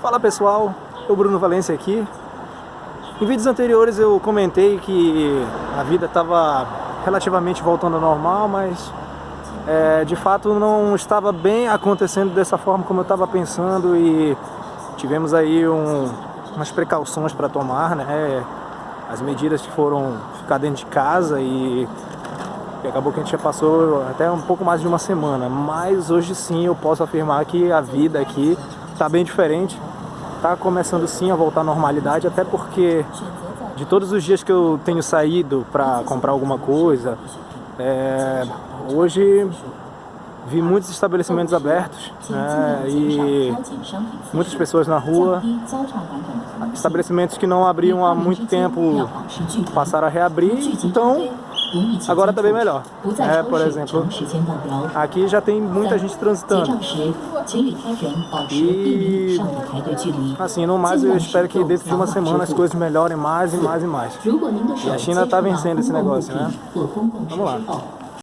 Fala pessoal, o Bruno Valência aqui. Em vídeos anteriores eu comentei que a vida estava relativamente voltando ao normal, mas é, de fato não estava bem acontecendo dessa forma como eu estava pensando e tivemos aí um, umas precauções para tomar, né? As medidas que foram ficar dentro de casa e, e acabou que a gente já passou até um pouco mais de uma semana, mas hoje sim eu posso afirmar que a vida aqui está bem diferente. Está começando sim a voltar à normalidade, até porque de todos os dias que eu tenho saído para comprar alguma coisa, é, hoje vi muitos estabelecimentos abertos né, e muitas pessoas na rua, estabelecimentos que não abriam há muito tempo passaram a reabrir, então Agora está bem melhor. É, por exemplo, aqui já tem muita gente transitando. E, assim, no mais eu espero que dentro de uma semana as coisas melhorem mais e mais e mais. E a China está vencendo esse negócio, né? Vamos lá.